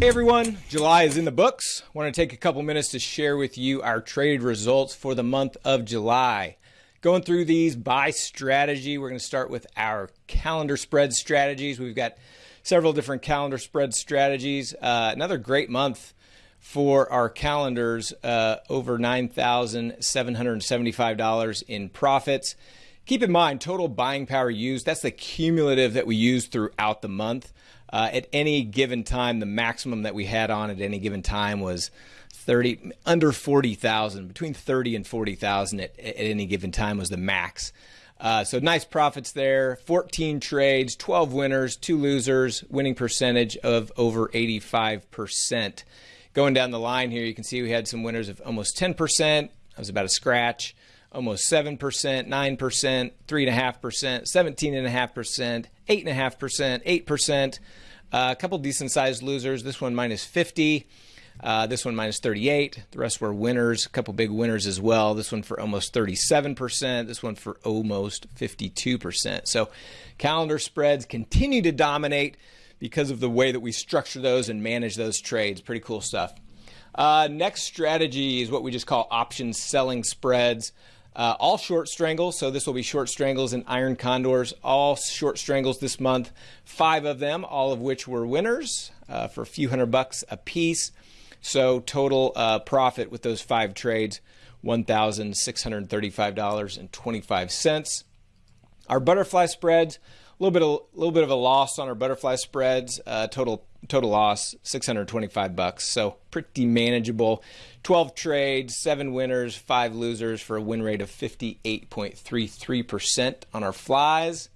Hey everyone, July is in the books. Want to take a couple minutes to share with you our traded results for the month of July. Going through these by strategy, we're going to start with our calendar spread strategies. We've got several different calendar spread strategies. Uh, another great month for our calendars, uh, over $9,775 in profits. Keep in mind, total buying power used, that's the cumulative that we use throughout the month. Uh, at any given time, the maximum that we had on at any given time was 30 under 40,000, between 30 and 40,000 at, at any given time was the max. Uh, so nice profits there. 14 trades, 12 winners, two losers, winning percentage of over 85%. Going down the line here, you can see we had some winners of almost 10%. That was about a scratch almost 7%, 9%, 3.5%, 17.5%, 8.5%, 8%. Uh, a couple decent sized losers. This one minus 50. Uh, this one minus 38. The rest were winners. A couple big winners as well. This one for almost 37%. This one for almost 52%. So calendar spreads continue to dominate because of the way that we structure those and manage those trades. Pretty cool stuff. Uh, next strategy is what we just call option selling spreads. Uh, all short strangles, so this will be short strangles and iron condors, all short strangles this month. Five of them, all of which were winners uh, for a few hundred bucks a piece. So total uh, profit with those five trades, $1,635.25. Our butterfly spreads, a little bit of, little bit of a loss on our butterfly spreads. Uh, total total loss 625 bucks. So pretty manageable. 12 trades, seven winners, five losers for a win rate of 58.33% on our flies.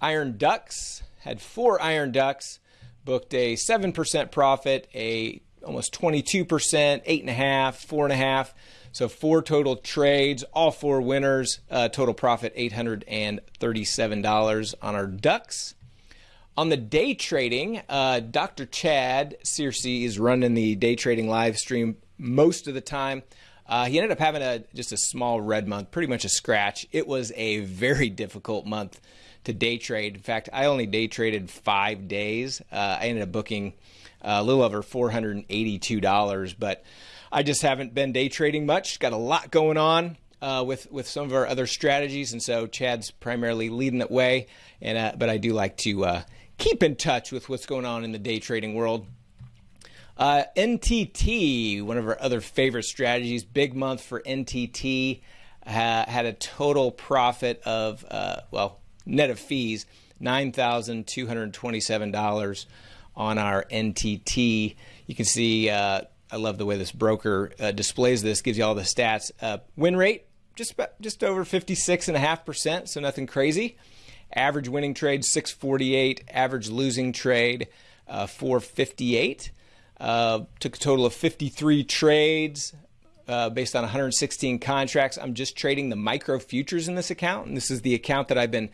Iron Ducks had four Iron Ducks, booked a 7% profit, a almost 22%, 8.5, 4.5. So four total trades, all four winners, uh, total profit $837 on our ducks. On the day trading, uh, Dr. Chad Searcy is running the day trading live stream most of the time. Uh, he ended up having a just a small red month, pretty much a scratch. It was a very difficult month to day trade. In fact, I only day traded five days. Uh, I ended up booking uh, a little over $482, but I just haven't been day trading much. Got a lot going on uh, with with some of our other strategies, and so Chad's primarily leading that way. And uh, but I do like to uh, keep in touch with what's going on in the day trading world. Uh, NTT, one of our other favorite strategies, big month for NTT, ha- had a total profit of uh, well net of fees nine thousand two hundred twenty-seven dollars on our NTT. You can see. Uh, I love the way this broker uh, displays this. Gives you all the stats. Uh, win rate just about, just over fifty six and a half percent, so nothing crazy. Average winning trade 648. Average losing trade uh, 458. Uh, took a total of 53 trades. Uh, based on 116 contracts. I'm just trading the micro futures in this account, and this is the account that I've been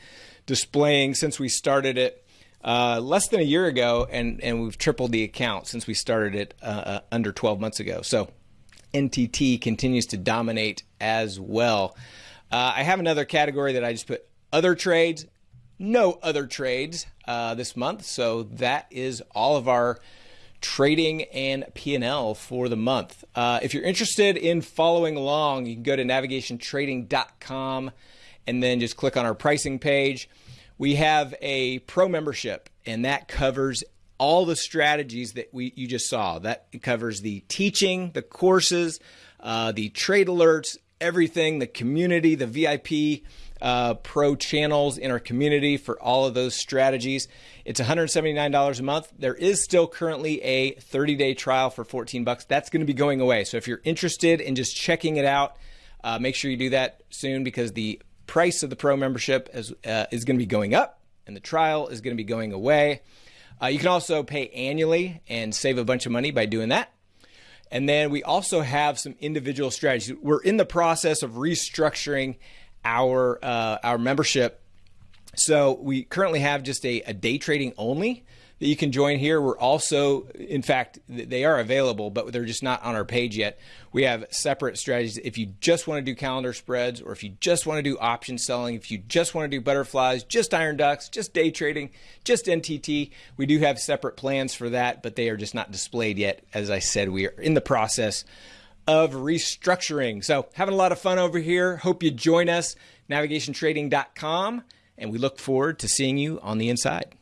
displaying since we started it uh, less than a year ago, and, and we've tripled the account since we started it uh, uh under 12 months ago. So NTT continues to dominate as well. Uh, I have another category that I just put other trades, no other trades uh, this month. So that is all of our trading and P&L for the month. Uh, if you're interested in following along, you can go to navigationtrading.com and then just click on our pricing page we have a pro membership, and that covers all the strategies that we you just saw. That covers the teaching, the courses, uh, the trade alerts, everything, the community, the VIP uh, pro channels in our community for all of those strategies. It's $179 a month. There is still currently a 30-day trial for 14 bucks. That's going to be going away. So if you're interested in just checking it out, uh, make sure you do that soon because the price of the pro membership is, uh, is going to be going up and the trial is going to be going away. Uh, you can also pay annually and save a bunch of money by doing that. And then we also have some individual strategies. We're in the process of restructuring our uh, our membership. So we currently have just a, a day trading only that you can join here. We're also, in fact, they are available, but they're just not on our page yet. We have separate strategies. If you just want to do calendar spreads, or if you just want to do option selling, if you just want to do butterflies, just iron ducks, just day trading, just NTT, we do have separate plans for that, but they are just not displayed yet. As I said, we are in the process of restructuring. So, having a lot of fun over here. Hope you join us, navigationtrading.com, and we look forward to seeing you on the inside.